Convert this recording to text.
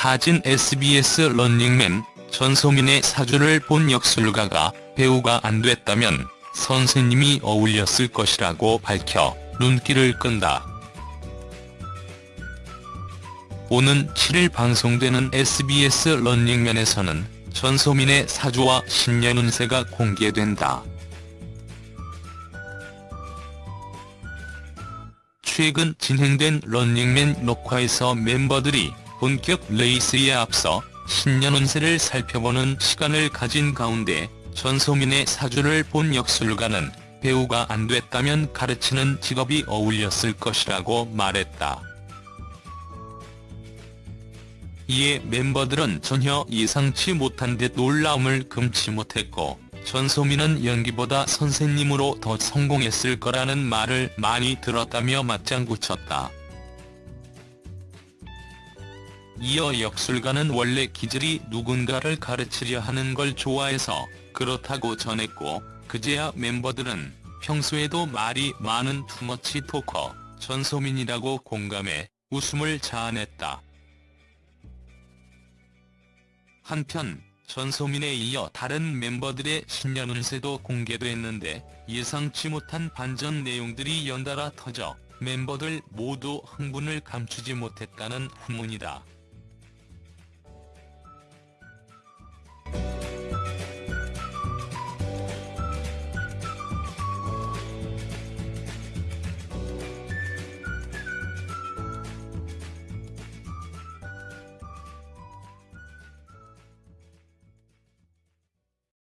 사진 SBS 런닝맨 전소민의 사주를 본 역술가가 배우가 안 됐다면 선생님이 어울렸을 것이라고 밝혀 눈길을 끈다. 오는 7일 방송되는 SBS 런닝맨에서는 전소민의 사주와 신년 운세가 공개된다. 최근 진행된 런닝맨 녹화에서 멤버들이 본격 레이스에 앞서 신년 운세를 살펴보는 시간을 가진 가운데 전소민의 사주를 본 역술가는 배우가 안 됐다면 가르치는 직업이 어울렸을 것이라고 말했다. 이에 멤버들은 전혀 예상치 못한 듯 놀라움을 금치 못했고 전소민은 연기보다 선생님으로 더 성공했을 거라는 말을 많이 들었다며 맞장구 쳤다. 이어 역술가는 원래 기질이 누군가를 가르치려 하는 걸 좋아해서 그렇다고 전했고 그제야 멤버들은 평소에도 말이 많은 투머치 토커 전소민이라고 공감해 웃음을 자아냈다. 한편 전소민에 이어 다른 멤버들의 신년 운세도 공개됐는데 예상치 못한 반전 내용들이 연달아 터져 멤버들 모두 흥분을 감추지 못했다는 후문이다.